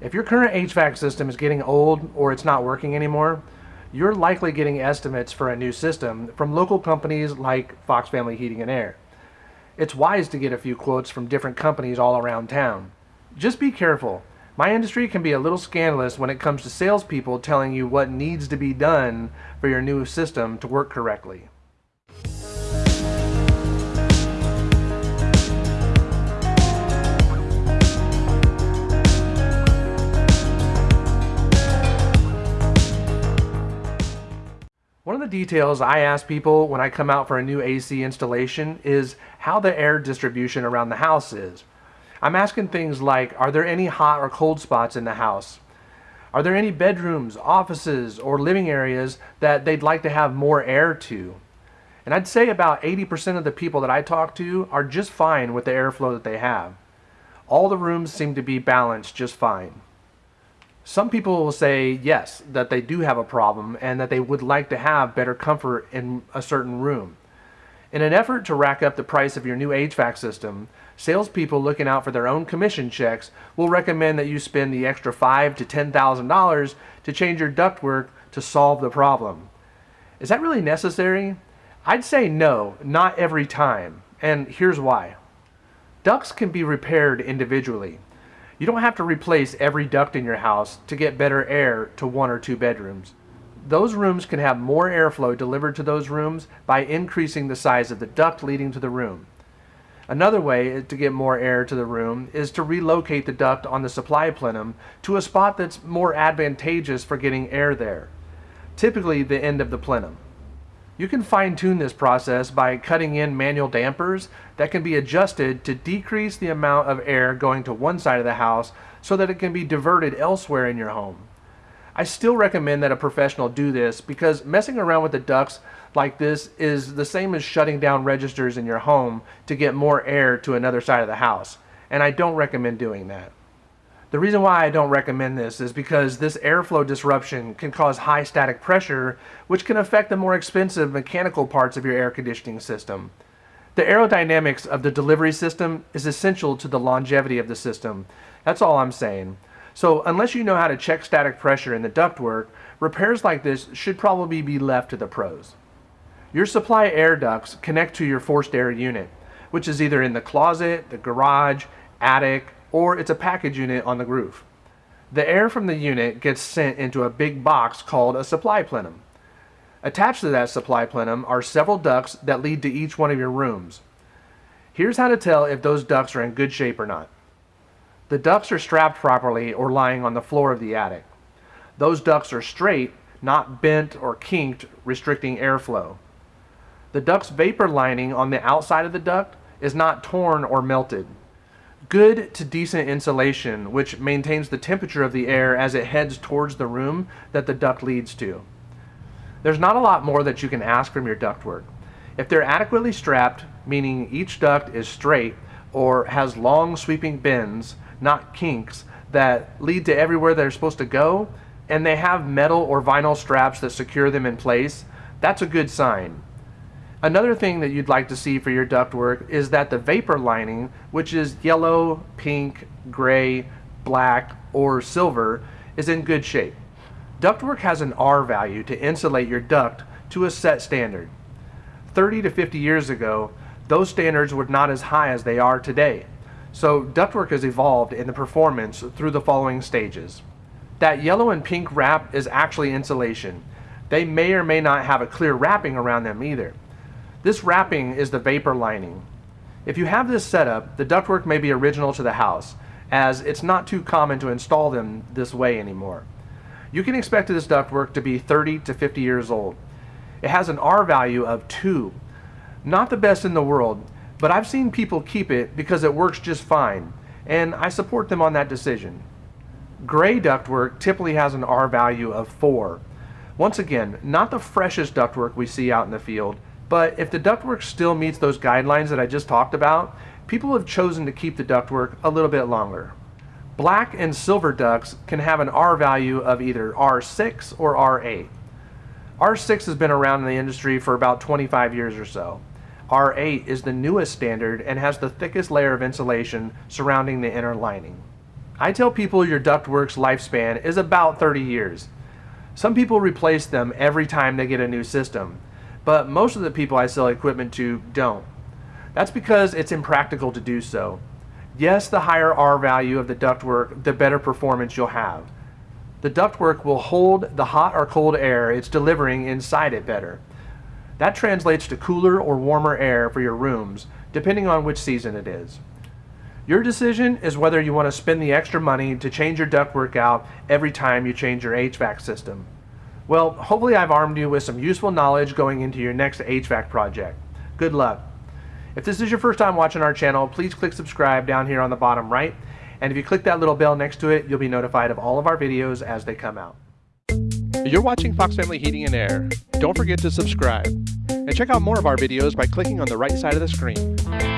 If your current HVAC system is getting old or it's not working anymore, you're likely getting estimates for a new system from local companies like Fox Family Heating and Air. It's wise to get a few quotes from different companies all around town. Just be careful. My industry can be a little scandalous when it comes to salespeople telling you what needs to be done for your new system to work correctly. One of the details I ask people when I come out for a new AC installation is how the air distribution around the house is. I'm asking things like, are there any hot or cold spots in the house? Are there any bedrooms, offices, or living areas that they'd like to have more air to? And I'd say about 80% of the people that I talk to are just fine with the airflow that they have. All the rooms seem to be balanced just fine. Some people will say yes, that they do have a problem and that they would like to have better comfort in a certain room. In an effort to rack up the price of your new HVAC system, salespeople looking out for their own commission checks will recommend that you spend the extra five to ten thousand dollars to change your ductwork to solve the problem. Is that really necessary? I'd say no, not every time, and here's why. Ducts can be repaired individually. You don't have to replace every duct in your house to get better air to one or two bedrooms. Those rooms can have more airflow delivered to those rooms by increasing the size of the duct leading to the room. Another way to get more air to the room is to relocate the duct on the supply plenum to a spot that's more advantageous for getting air there, typically the end of the plenum. You can fine tune this process by cutting in manual dampers that can be adjusted to decrease the amount of air going to one side of the house so that it can be diverted elsewhere in your home. I still recommend that a professional do this because messing around with the ducts like this is the same as shutting down registers in your home to get more air to another side of the house, and I don't recommend doing that. The reason why I don't recommend this is because this airflow disruption can cause high static pressure, which can affect the more expensive mechanical parts of your air conditioning system. The aerodynamics of the delivery system is essential to the longevity of the system. That's all I'm saying. So unless you know how to check static pressure in the ductwork, repairs like this should probably be left to the pros. Your supply air ducts connect to your forced air unit, which is either in the closet, the garage, attic, or it's a package unit on the roof. The air from the unit gets sent into a big box called a supply plenum. Attached to that supply plenum are several ducts that lead to each one of your rooms. Here's how to tell if those ducts are in good shape or not. The ducts are strapped properly or lying on the floor of the attic. Those ducts are straight, not bent or kinked, restricting airflow. The duct's vapor lining on the outside of the duct is not torn or melted good to decent insulation, which maintains the temperature of the air as it heads towards the room that the duct leads to. There's not a lot more that you can ask from your ductwork. If they're adequately strapped, meaning each duct is straight or has long sweeping bends, not kinks, that lead to everywhere they're supposed to go, and they have metal or vinyl straps that secure them in place, that's a good sign. Another thing that you'd like to see for your ductwork is that the vapor lining, which is yellow, pink, gray, black, or silver, is in good shape. Ductwork has an R value to insulate your duct to a set standard. 30 to 50 years ago, those standards were not as high as they are today. So ductwork has evolved in the performance through the following stages. That yellow and pink wrap is actually insulation. They may or may not have a clear wrapping around them either. This wrapping is the vapor lining. If you have this setup, the ductwork may be original to the house, as it's not too common to install them this way anymore. You can expect this ductwork to be 30 to 50 years old. It has an R value of 2. Not the best in the world, but I've seen people keep it because it works just fine, and I support them on that decision. Gray ductwork typically has an R value of 4. Once again, not the freshest ductwork we see out in the field, but if the ductwork still meets those guidelines that I just talked about, people have chosen to keep the ductwork a little bit longer. Black and silver ducts can have an R value of either R6 or R8. R6 has been around in the industry for about 25 years or so. R8 is the newest standard and has the thickest layer of insulation surrounding the inner lining. I tell people your ductwork's lifespan is about 30 years. Some people replace them every time they get a new system, but most of the people I sell equipment to don't. That's because it's impractical to do so. Yes, the higher R value of the ductwork, the better performance you'll have. The ductwork will hold the hot or cold air it's delivering inside it better. That translates to cooler or warmer air for your rooms, depending on which season it is. Your decision is whether you want to spend the extra money to change your ductwork out every time you change your HVAC system. Well, hopefully I've armed you with some useful knowledge going into your next HVAC project. Good luck. If this is your first time watching our channel, please click subscribe down here on the bottom right. And if you click that little bell next to it, you'll be notified of all of our videos as they come out. You're watching Fox Family Heating and Air. Don't forget to subscribe. And check out more of our videos by clicking on the right side of the screen.